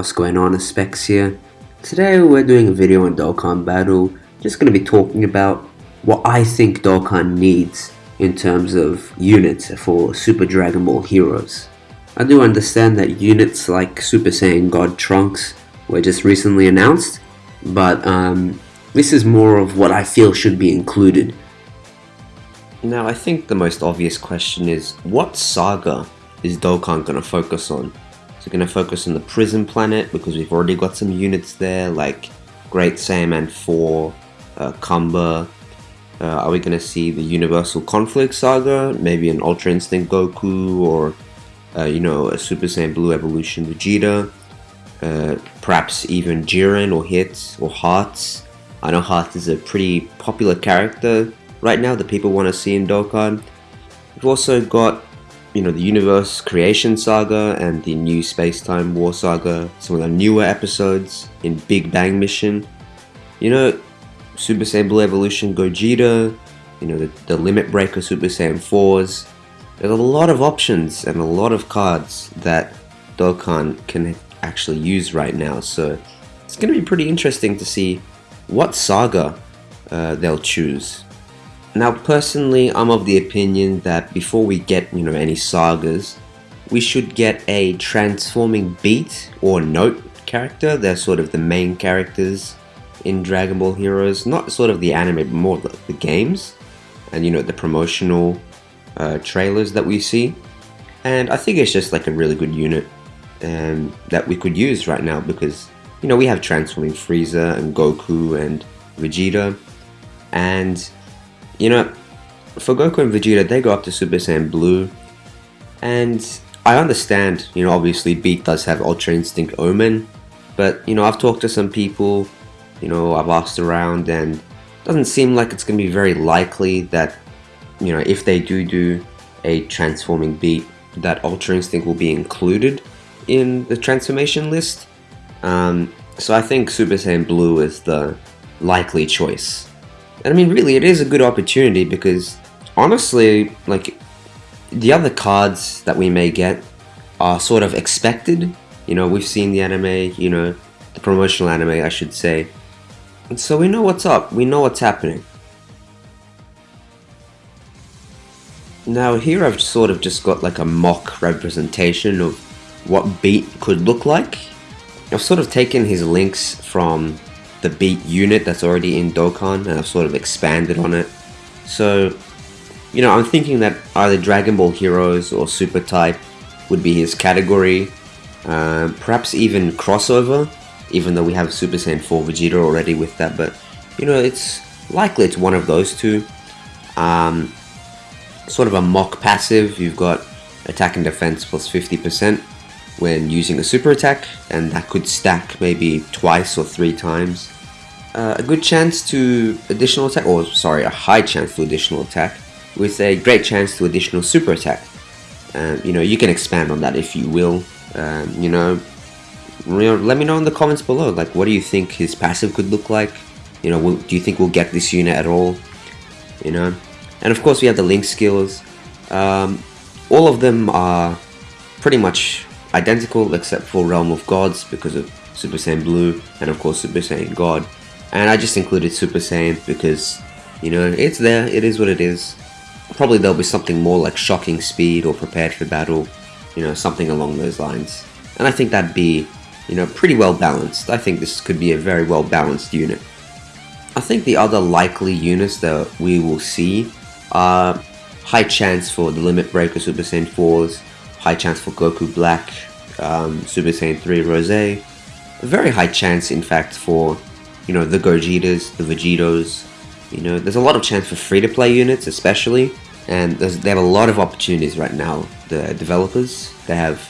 What's going on, Specs here. Today we're doing a video on Dokkan Battle. Just going to be talking about what I think Dokkan needs in terms of units for Super Dragon Ball Heroes. I do understand that units like Super Saiyan God Trunks were just recently announced, but um, this is more of what I feel should be included. Now I think the most obvious question is, what saga is Dokkan going to focus on? Is it going to focus on the prison planet because we've already got some units there like Great Saiyaman 4, uh, Kamba. Uh, are we going to see the Universal Conflict Saga? Maybe an Ultra Instinct Goku or uh, you know a Super Saiyan Blue Evolution Vegeta. Uh, perhaps even Jiren or Hits or Hearts. I know Hearts is a pretty popular character right now that people want to see in Dokkan. We've also got you know, the Universe Creation Saga and the new Space Time War Saga, some of the newer episodes in Big Bang Mission. You know, Super Saiyan Blue Evolution Gogeta, you know, the, the Limit Breaker Super Saiyan 4s. There's a lot of options and a lot of cards that Dokkan can actually use right now, so it's going to be pretty interesting to see what saga uh, they'll choose. Now personally, I'm of the opinion that before we get, you know, any sagas, we should get a transforming beat or note character. They're sort of the main characters in Dragon Ball Heroes, not sort of the anime, but more the, the games and, you know, the promotional uh, trailers that we see. And I think it's just like a really good unit um, that we could use right now because, you know, we have transforming Frieza and Goku and Vegeta and you know, for Goku and Vegeta, they go up to Super Saiyan Blue, and I understand, you know, obviously Beat does have Ultra Instinct Omen, but, you know, I've talked to some people, you know, I've asked around, and it doesn't seem like it's going to be very likely that, you know, if they do do a transforming Beat, that Ultra Instinct will be included in the transformation list. Um, so I think Super Saiyan Blue is the likely choice. And I mean, really, it is a good opportunity because honestly, like, the other cards that we may get are sort of expected. You know, we've seen the anime, you know, the promotional anime, I should say. And so we know what's up, we know what's happening. Now here I've sort of just got like a mock representation of what Beat could look like. I've sort of taken his links from the beat unit that's already in Dokkan and I've sort of expanded on it. So, you know, I'm thinking that either Dragon Ball Heroes or Super Type would be his category. Um, perhaps even crossover, even though we have Super Saiyan 4 Vegeta already with that, but you know, it's likely it's one of those two. Um, sort of a mock passive, you've got attack and defense plus 50% when using a super attack, and that could stack maybe twice or three times. Uh, a good chance to additional attack, or sorry, a high chance to additional attack, with a great chance to additional super attack. Um, you know, you can expand on that if you will. Um, you know, let me know in the comments below. Like, what do you think his passive could look like? You know, do you think we'll get this unit at all? You know, and of course we have the link skills. Um, all of them are pretty much identical except for Realm of Gods because of Super Saiyan Blue and of course Super Saiyan God. And I just included Super Saiyan because, you know, it's there, it is what it is. Probably there'll be something more like Shocking Speed or Prepared for Battle, you know, something along those lines. And I think that'd be, you know, pretty well balanced. I think this could be a very well balanced unit. I think the other likely units that we will see are high chance for the Limit Breaker Super Saiyan 4s, high chance for Goku Black, um, Super Saiyan 3 Rose, a very high chance in fact for you know the Gogetas, the Vegetos, you know there's a lot of chance for free-to-play units especially and they have a lot of opportunities right now, the developers, they have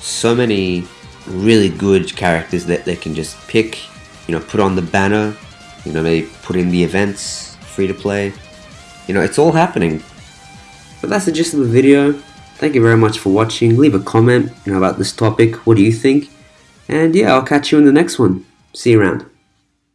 so many really good characters that they can just pick, you know, put on the banner, you know, maybe put in the events, free to play. You know, it's all happening. But that's the gist of the video. Thank you very much for watching. Leave a comment you know, about this topic. What do you think? And yeah, I'll catch you in the next one. See you around.